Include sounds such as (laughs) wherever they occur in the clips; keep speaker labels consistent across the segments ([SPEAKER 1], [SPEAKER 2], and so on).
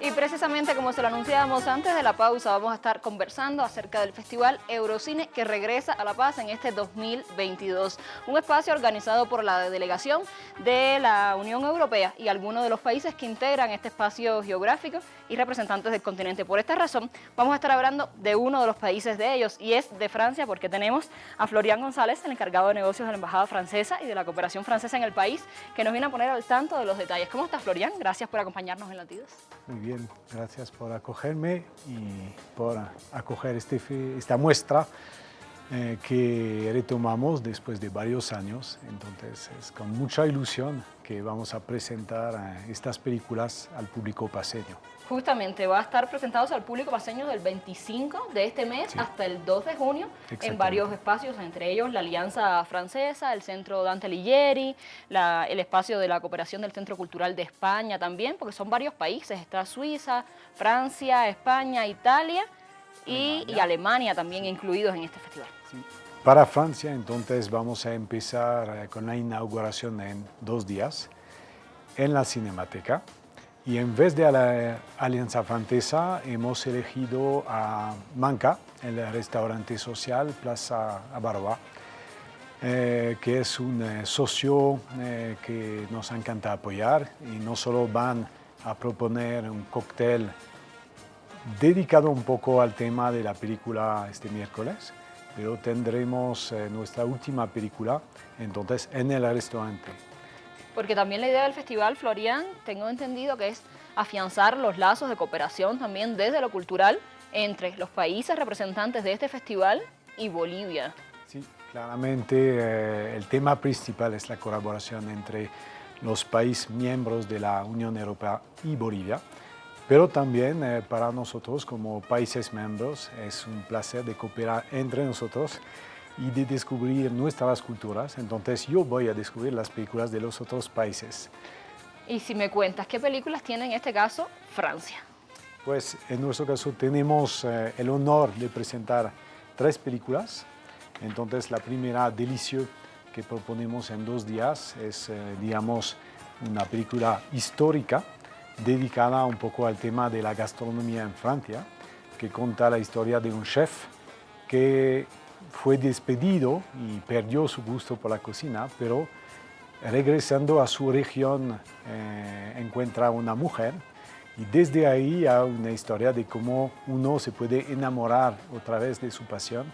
[SPEAKER 1] Y precisamente como se lo anunciábamos antes de la pausa, vamos a estar conversando acerca del Festival Eurocine que regresa a La Paz en este 2022. Un espacio organizado por la delegación de la Unión Europea y algunos de los países que integran este espacio geográfico y representantes del continente. Por esta razón, vamos a estar hablando de uno de los países de ellos y es de Francia porque tenemos a Florian González, el encargado de negocios de la Embajada Francesa y de la cooperación francesa en el país, que nos viene a poner al tanto de los detalles. ¿Cómo estás, Florian? Gracias por acompañarnos en Latidos.
[SPEAKER 2] Bien, gracias por acogerme y por acoger este, esta muestra eh, que retomamos después de varios años. Entonces es con mucha ilusión que vamos a presentar eh, estas películas al público paseño.
[SPEAKER 1] Justamente, va a estar presentados al público paseño del 25 de este mes hasta el 2 de junio en varios espacios, entre ellos la Alianza Francesa, el Centro Dante Alighieri, el espacio de la cooperación del Centro Cultural de España también, porque son varios países, está Suiza, Francia, España, Italia y Alemania, también incluidos en este festival.
[SPEAKER 2] Para Francia, entonces, vamos a empezar eh, con la inauguración en dos días en la Cinemateca. Y en vez de la Alianza Francesa, hemos elegido a Manca, el restaurante social Plaza Abaroa, eh, que es un eh, socio eh, que nos encanta apoyar y no solo van a proponer un cóctel dedicado un poco al tema de la película este miércoles, pero tendremos nuestra última película entonces en el restaurante
[SPEAKER 1] porque también la idea del Festival Florian, tengo entendido que es afianzar los lazos de cooperación también desde lo cultural entre los países representantes de este festival y Bolivia.
[SPEAKER 2] Sí, claramente eh, el tema principal es la colaboración entre los países miembros de la Unión Europea y Bolivia, pero también eh, para nosotros como países miembros es un placer de cooperar entre nosotros y de descubrir nuestras culturas. Entonces yo voy a descubrir las películas de los otros países.
[SPEAKER 1] Y si me cuentas, ¿qué películas tiene en este caso Francia?
[SPEAKER 2] Pues en nuestro caso tenemos eh, el honor de presentar tres películas. Entonces la primera, Delicio, que proponemos en dos días, es, eh, digamos, una película histórica dedicada un poco al tema de la gastronomía en Francia, que cuenta la historia de un chef que fue despedido y perdió su gusto por la cocina, pero regresando a su región eh, encuentra una mujer y desde ahí hay una historia de cómo uno se puede enamorar otra vez de su pasión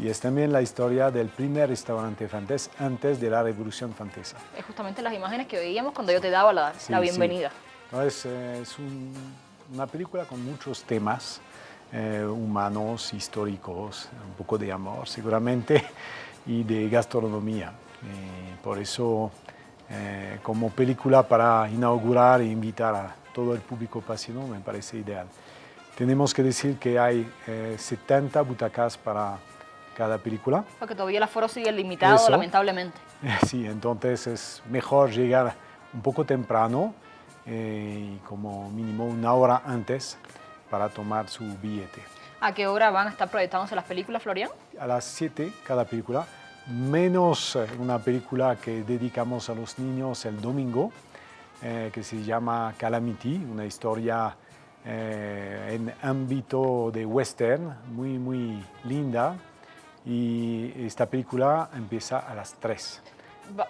[SPEAKER 2] y es también la historia del primer restaurante francés antes de la Revolución Francesa.
[SPEAKER 1] Es justamente las imágenes que veíamos cuando yo te daba la, bienvenida.
[SPEAKER 2] Es, una película con muchos temas, eh, humanos, históricos, un poco de amor seguramente (laughs) y de gastronomía. Eh, por eso, eh, como película para inaugurar e invitar a todo el público pasino me parece ideal. Tenemos que decir que hay 70 butacas para cada película.
[SPEAKER 1] Porque todavía el aforo sigue limitado, lamentablemente. (laughs)
[SPEAKER 2] Sí, entonces es mejor llegar un poco temprano, y como mínimo una hora antes, para tomar su billete.
[SPEAKER 1] ¿A qué hora van a estar proyectándose las películas, Florian?
[SPEAKER 2] A las 7 cada película, menos eh, una película que dedicamos a los niños el domingo, eh, que se llama Calamity, una historia eh, en ámbito de western, muy, muy linda. Y esta película empieza a las 3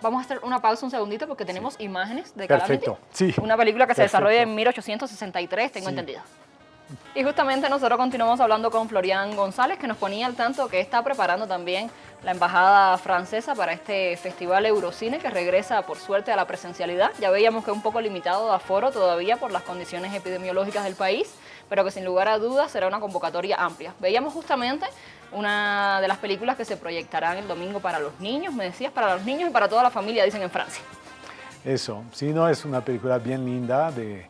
[SPEAKER 1] vamos a hacer una pausa un segundito porque tenemos imágenes de
[SPEAKER 2] Calamity. Perfecto, sí.
[SPEAKER 1] Una película que se desarrolla en 1863, tengo entendido. Y justamente nosotros continuamos hablando con Florian González, que nos ponía al tanto que está preparando también la Embajada Francesa para este Festival Eurocine, que regresa por suerte a la presencialidad. Ya veíamos que es un poco limitado de aforo todavía por las condiciones epidemiológicas del país, pero que sin lugar a dudas será una convocatoria amplia. Veíamos justamente una de las películas que se proyectarán el domingo para los niños, me decías, para los niños y para toda la familia, dicen en Francia.
[SPEAKER 2] Eso, sí, no, es una película bien linda de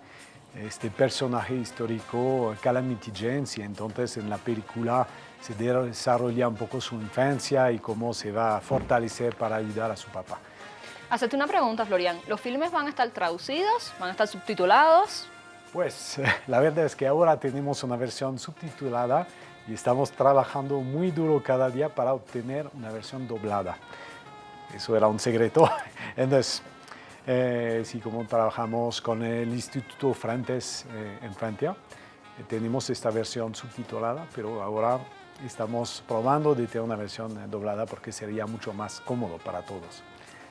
[SPEAKER 2] este personaje histórico Calamity James y entonces en la película se desarrolla un poco su infancia y cómo se va a fortalecer para ayudar a su papá.
[SPEAKER 1] Hacerte una pregunta, Florian. ¿Los filmes van a estar traducidos? ¿Van a estar subtitulados?
[SPEAKER 2] Pues (laughs) la verdad es que ahora tenemos una versión subtitulada y estamos trabajando muy duro cada día para obtener una versión doblada. Eso era un secreto. (laughs) Entonces, Eh, sí, como trabajamos con el Instituto Frantes eh, en Francia, eh, tenemos esta versión subtitulada, pero ahora estamos probando de tener una versión doblada porque sería mucho más cómodo para todos.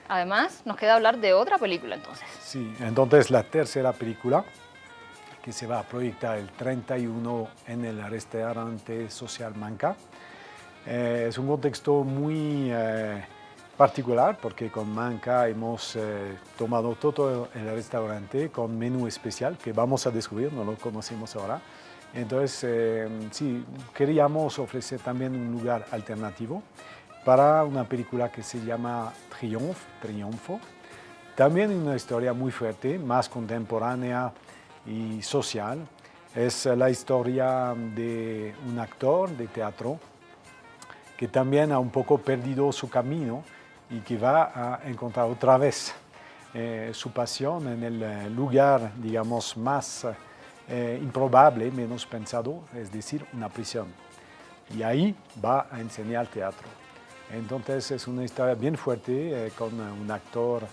[SPEAKER 1] Además, nos queda hablar de otra película entonces.
[SPEAKER 2] Sí, entonces la tercera película que se va a proyectar el 31 en el restaurante Social Manca. Eh, es un contexto muy eh, particular porque con Manca hemos eh, tomado todo el restaurante con menú especial que vamos a descubrir, no lo conocemos ahora. Entonces, sí, queríamos ofrecer también un lugar alternativo para una película que se llama Triunfo, Triunfo. También una historia muy fuerte, más contemporánea y social. Es la historia de un actor de teatro que también ha un poco perdido su camino y que va a encontrar otra vez eh, su pasión en el eh, lugar, digamos, más eh, improbable, menos pensado, es decir, una prisión. Y ahí va a enseñar teatro. Entonces es una historia bien fuerte eh, con un actor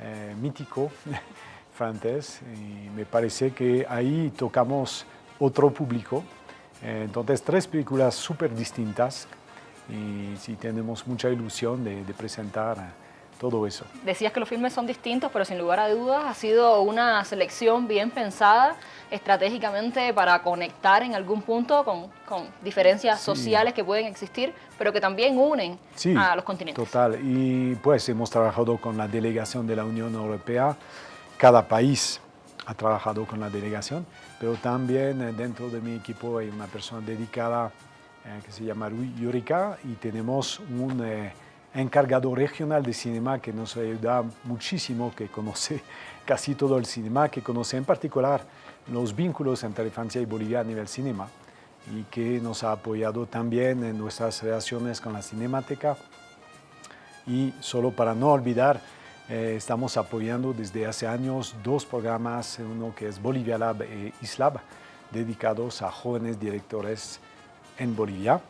[SPEAKER 2] eh, mítico (laughs) francés y me parece que ahí tocamos otro público. Eh, entonces tres películas súper distintas y sí tenemos mucha ilusión de, de presentar todo eso.
[SPEAKER 1] Decías que los filmes son distintos, pero sin lugar a dudas ha sido una selección bien pensada estratégicamente para conectar en algún punto con, con diferencias sociales que pueden existir, pero que también unen a los continentes.
[SPEAKER 2] Total, y pues hemos trabajado con la delegación de la Unión Europea, cada país ha trabajado con la delegación, pero también eh, dentro de mi equipo hay una persona dedicada eh, que se llama Yurika y tenemos un... Eh, encargado regional de cinema que nos ayuda muchísimo, que conoce (laughs) casi todo el cinema, que conoce en particular los vínculos entre Francia y Bolivia a nivel cinema y que nos ha apoyado también en nuestras relaciones con la Cinemateca. Y solo para no olvidar, eh, estamos apoyando desde hace años dos programas, uno que es Bolivia Lab e Islab, dedicados a jóvenes directores en Bolivia.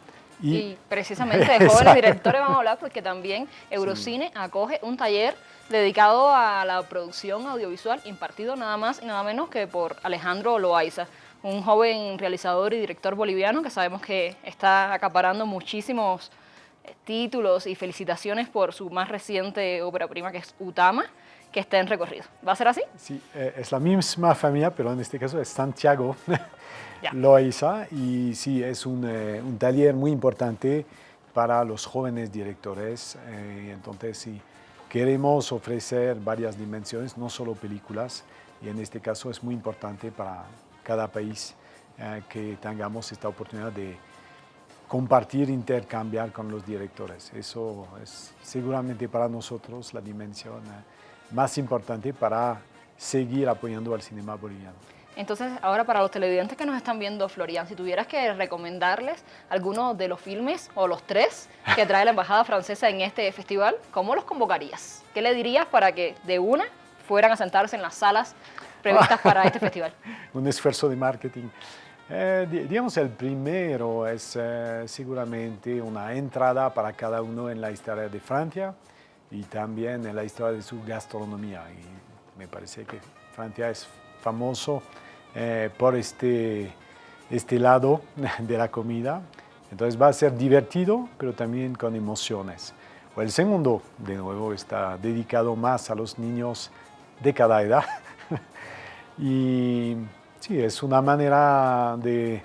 [SPEAKER 1] Y, precisamente (laughs) de jóvenes directores vamos a hablar porque también Eurocine acoge un taller dedicado a la producción audiovisual impartido nada más y nada menos que por Alejandro Loaiza, un joven realizador y director boliviano que sabemos que está acaparando muchísimos títulos y felicitaciones por su más reciente ópera prima que es Utama, que está en recorrido. ¿Va a ser así?
[SPEAKER 2] Sí, eh, es la misma familia, pero en este caso es Santiago (laughs) Loaiza y sí, es un, eh, un, taller muy importante para los jóvenes directores, entonces sí, Queremos ofrecer varias dimensiones, no solo películas, y en este caso es muy importante para cada país eh, que tengamos esta oportunidad de compartir, intercambiar con los directores. Eso es seguramente para nosotros la dimensión eh, más importante para seguir apoyando al cinema boliviano.
[SPEAKER 1] Entonces, ahora para los televidentes que nos están viendo, Florian, si tuvieras que recomendarles alguno de los filmes o los tres que trae la Embajada Francesa en este festival, ¿cómo los convocarías? ¿Qué le dirías para que de una fueran a sentarse en las salas previstas para este (laughs) festival?
[SPEAKER 2] Un esfuerzo de marketing. Eh, digamos, el primero es eh, seguramente una entrada para cada uno en la historia de Francia y también en la historia de su gastronomía. Y me parece que Francia es famoso eh, por este, este lado (laughs) de la comida. Entonces va a ser divertido, pero también con emociones. O el segundo, de nuevo, está dedicado más a los niños de cada edad. (laughs) y sí, es una manera de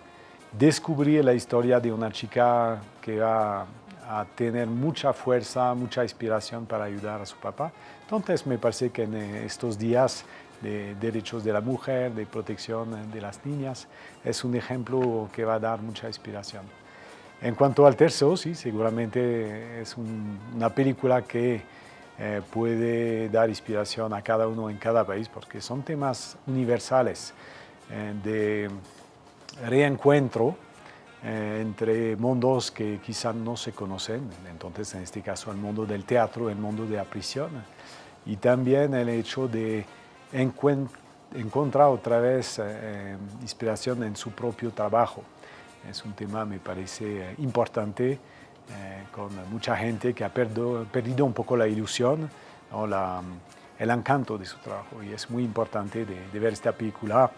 [SPEAKER 2] descubrir la historia de una chica que va a tener mucha fuerza, mucha inspiración para ayudar a su papá. Entonces me parece que en estos días de derechos de la mujer, de protección de las niñas. Es un ejemplo que va a dar mucha inspiración. En cuanto al tercio, sí, seguramente es una película que eh, puede dar inspiración a cada uno en cada país porque son temas universales eh, de reencuentro eh, entre mundos que quizás no se conocen, entonces en este caso el mundo del teatro, el mundo de la prisión y también el hecho de encuentra otra vez eh, eh, inspiración en su propio trabajo. Es un tema, me parece, eh, importante, con mucha gente que ha perdido, perdido un poco la ilusión o la, el encanto de su trabajo y es muy importante de, de ver esta película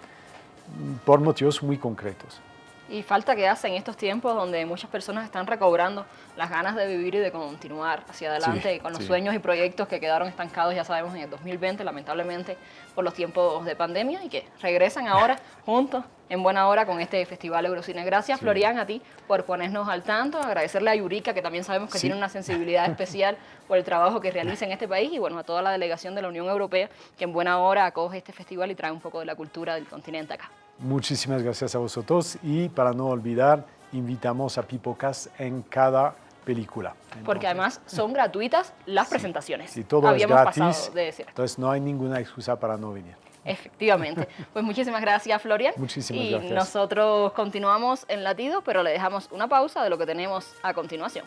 [SPEAKER 2] por motivos muy concretos.
[SPEAKER 1] Y falta que hace en estos tiempos donde muchas personas están recobrando las ganas de vivir y de continuar hacia adelante con los sueños y proyectos que quedaron estancados, ya sabemos, en el 2020, lamentablemente, por los tiempos de pandemia y que regresan ahora (laughs) juntos en buena hora con este Festival Eurocine. Gracias, Florian, a ti por ponernos al tanto, agradecerle a Yurika, que también sabemos que tiene una sensibilidad (laughs) especial por el trabajo que realiza en este país, y bueno, a toda la delegación de la Unión Europea, que en buena hora acoge este festival y trae un poco de la cultura del continente acá.
[SPEAKER 2] Muchísimas gracias a vosotros y para no olvidar, invitamos a Pipocas en cada película.
[SPEAKER 1] Porque además son gratuitas las presentaciones.
[SPEAKER 2] Y todo es gratis, entonces no hay ninguna excusa para no venir.
[SPEAKER 1] Efectivamente. (laughs) Pues muchísimas gracias, Florian.
[SPEAKER 2] Muchísimas
[SPEAKER 1] y
[SPEAKER 2] gracias.
[SPEAKER 1] nosotros continuamos en latido, pero le dejamos una pausa de lo que tenemos a continuación.